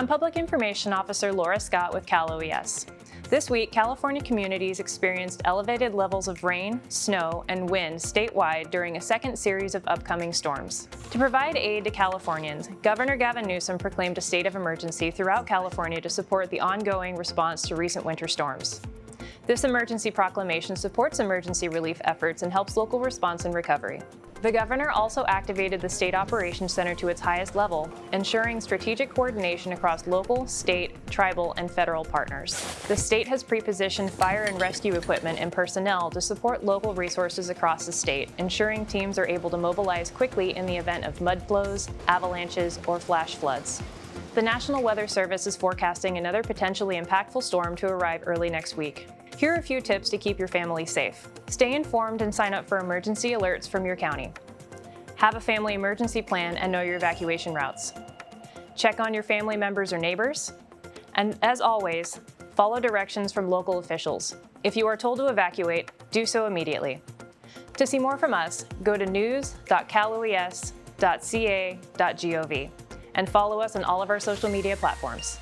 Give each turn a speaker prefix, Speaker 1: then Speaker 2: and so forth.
Speaker 1: I'm Public Information Officer Laura Scott with Cal OES. This week, California communities experienced elevated levels of rain, snow, and wind statewide during a second series of upcoming storms. To provide aid to Californians, Governor Gavin Newsom proclaimed a state of emergency throughout California to support the ongoing response to recent winter storms. This emergency proclamation supports emergency relief efforts and helps local response and recovery. The governor also activated the State Operations Center to its highest level, ensuring strategic coordination across local, state, tribal, and federal partners. The state has pre-positioned fire and rescue equipment and personnel to support local resources across the state, ensuring teams are able to mobilize quickly in the event of mud flows, avalanches, or flash floods. The National Weather Service is forecasting another potentially impactful storm to arrive early next week. Here are a few tips to keep your family safe. Stay informed and sign up for emergency alerts from your county. Have a family emergency plan and know your evacuation routes. Check on your family members or neighbors. And as always, follow directions from local officials. If you are told to evacuate, do so immediately. To see more from us, go to news.caloes.ca.gov and follow us on all of our social media platforms.